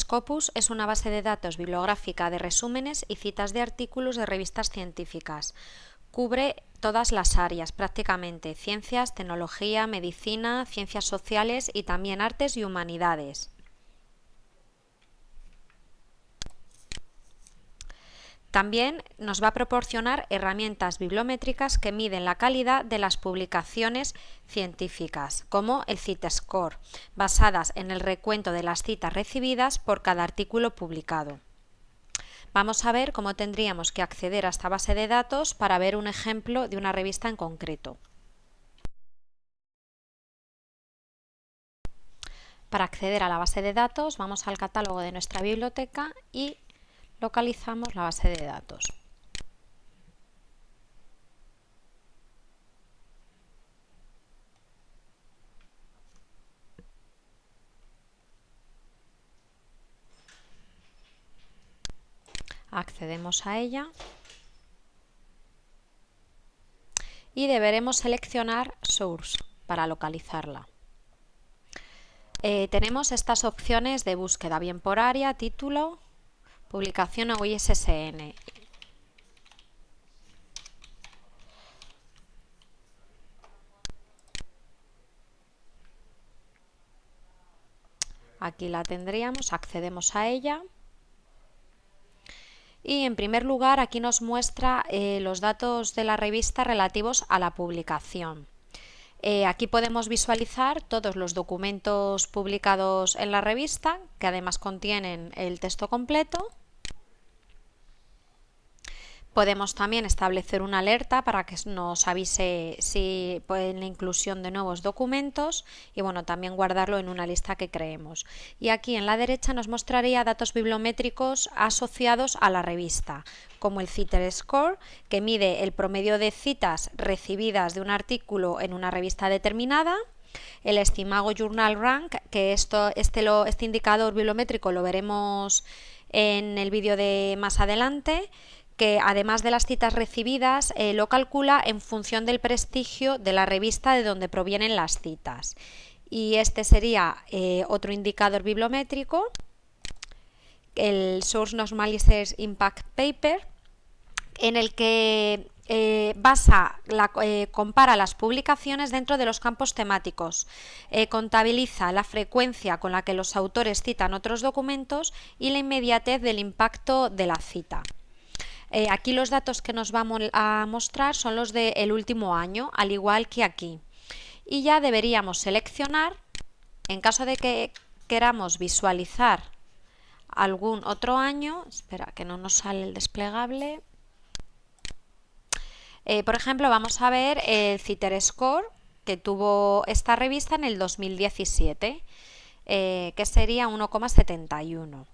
Scopus es una base de datos bibliográfica de resúmenes y citas de artículos de revistas científicas. Cubre todas las áreas prácticamente, ciencias, tecnología, medicina, ciencias sociales y también artes y humanidades. También nos va a proporcionar herramientas bibliométricas que miden la calidad de las publicaciones científicas, como el CITESCORE, basadas en el recuento de las citas recibidas por cada artículo publicado. Vamos a ver cómo tendríamos que acceder a esta base de datos para ver un ejemplo de una revista en concreto. Para acceder a la base de datos vamos al catálogo de nuestra biblioteca y localizamos la base de datos. Accedemos a ella y deberemos seleccionar Source para localizarla. Eh, tenemos estas opciones de búsqueda, bien por área, título, Publicación o ISSN. Aquí la tendríamos, accedemos a ella. Y en primer lugar aquí nos muestra eh, los datos de la revista relativos a la publicación. Eh, aquí podemos visualizar todos los documentos publicados en la revista, que además contienen el texto completo. Podemos también establecer una alerta para que nos avise si pues, la inclusión de nuevos documentos y bueno, también guardarlo en una lista que creemos. Y aquí en la derecha nos mostraría datos bibliométricos asociados a la revista, como el CITER Score, que mide el promedio de citas recibidas de un artículo en una revista determinada, el Estimago Journal Rank, que esto, este, lo, este indicador bibliométrico lo veremos en el vídeo de más adelante, que además de las citas recibidas, eh, lo calcula en función del prestigio de la revista de donde provienen las citas. Y este sería eh, otro indicador bibliométrico, el Source Normalizers Impact Paper, en el que eh, basa, compara las publicaciones dentro de los campos temáticos, contabiliza la frecuencia con la que los autores citan otros documentos y la inmediatez del impacto de la cita. Eh, aquí los datos que nos vamos a mostrar son los del último año, al igual que aquí. Y ya deberíamos seleccionar, en caso de que queramos visualizar algún otro año, espera que no nos sale el desplegable, eh, por ejemplo vamos a ver el CITER Score que tuvo esta revista en el 2017, eh, que sería 1,71.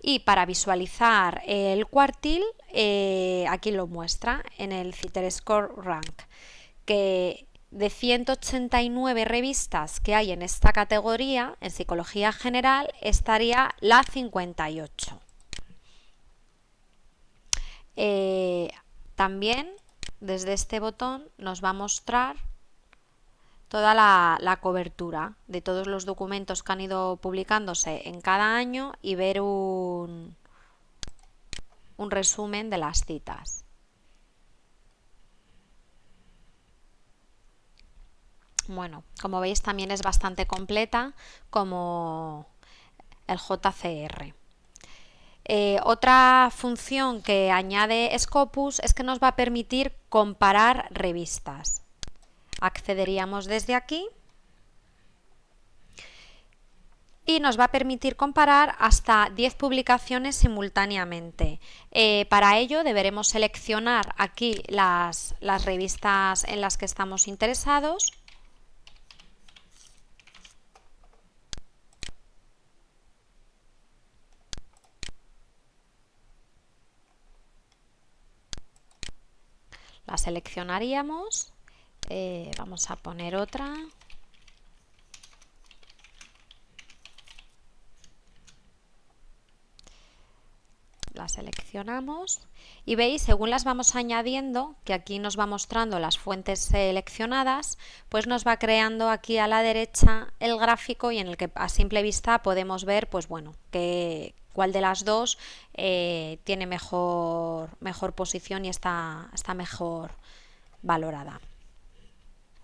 Y para visualizar el cuartil, eh, aquí lo muestra en el CITER Score Rank, que de 189 revistas que hay en esta categoría, en psicología general, estaría la 58. Eh, también desde este botón nos va a mostrar toda la, cobertura de todos los documentos que han ido publicándose en cada año y ver un, un resumen de las citas. Bueno, como veis también es bastante completa como el JCR. Eh, otra función que añade Scopus es que nos va a permitir comparar revistas accederíamos desde aquí. Y nos va a permitir comparar hasta 10 publicaciones simultáneamente. Eh, para ello deberemos seleccionar aquí las, las revistas en las que estamos interesados. La seleccionaríamos eh, vamos a poner otra. La seleccionamos y veis, según las vamos añadiendo, que aquí nos va mostrando las fuentes seleccionadas, pues nos va creando aquí a la derecha el gráfico y en el que a simple vista podemos ver, pues bueno, que, cuál de las dos eh, tiene mejor, mejor posición y está, está mejor valorada.